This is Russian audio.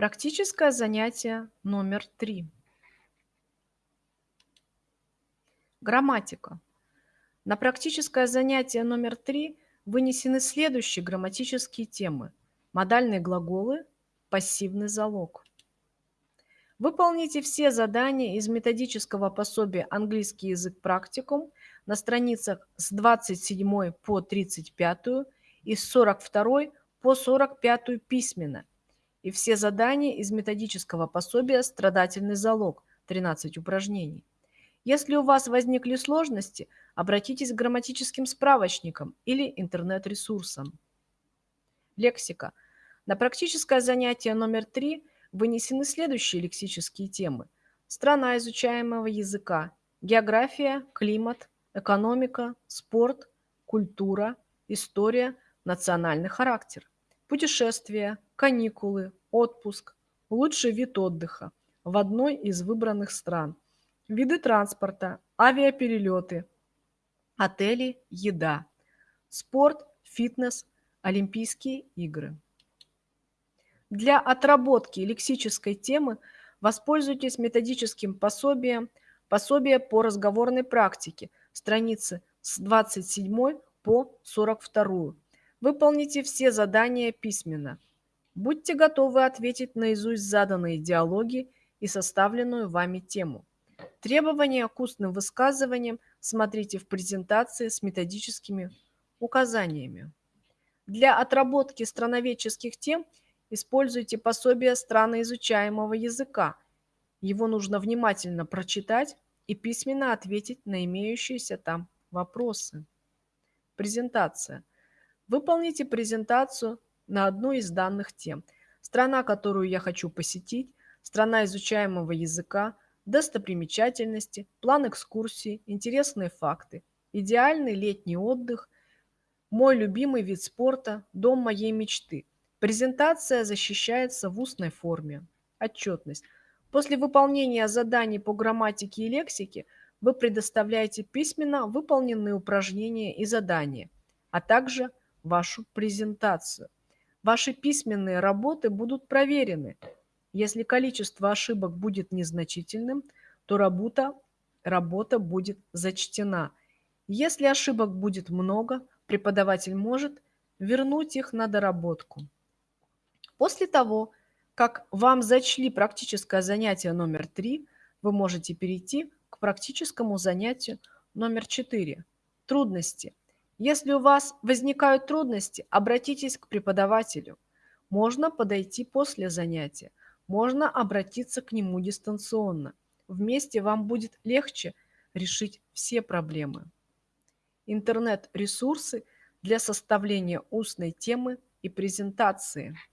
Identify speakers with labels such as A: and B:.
A: Практическое занятие номер три. Грамматика. На практическое занятие номер три вынесены следующие грамматические темы. Модальные глаголы, пассивный залог. Выполните все задания из методического пособия «Английский язык практикум» на страницах с 27 по 35 и с 42 по 45 письменно и все задания из методического пособия «Страдательный залог» 13 упражнений. Если у вас возникли сложности, обратитесь к грамматическим справочникам или интернет-ресурсам. Лексика. На практическое занятие номер 3 вынесены следующие лексические темы. Страна изучаемого языка, география, климат, экономика, спорт, культура, история, национальный характер, путешествия, каникулы, отпуск, лучший вид отдыха в одной из выбранных стран, виды транспорта, авиаперелеты, отели, еда, спорт, фитнес, Олимпийские игры. Для отработки лексической темы воспользуйтесь методическим пособием «Пособие по разговорной практике», страницы с 27 по 42. Выполните все задания письменно. Будьте готовы ответить наизусть заданные диалоги и составленную вами тему. Требования к устным высказываниям смотрите в презентации с методическими указаниями. Для отработки страноведческих тем используйте пособие страноизучаемого языка. Его нужно внимательно прочитать и письменно ответить на имеющиеся там вопросы. Презентация. Выполните презентацию на одну из данных тем. Страна, которую я хочу посетить, страна изучаемого языка, достопримечательности, план экскурсии, интересные факты, идеальный летний отдых, мой любимый вид спорта, дом моей мечты. Презентация защищается в устной форме. Отчетность. После выполнения заданий по грамматике и лексике вы предоставляете письменно выполненные упражнения и задания, а также вашу презентацию. Ваши письменные работы будут проверены. Если количество ошибок будет незначительным, то работа, работа будет зачтена. Если ошибок будет много, преподаватель может вернуть их на доработку. После того, как вам зачли практическое занятие номер 3, вы можете перейти к практическому занятию номер 4. Трудности. Если у вас возникают трудности, обратитесь к преподавателю. Можно подойти после занятия, можно обратиться к нему дистанционно. Вместе вам будет легче решить все проблемы. Интернет-ресурсы для составления устной темы и презентации –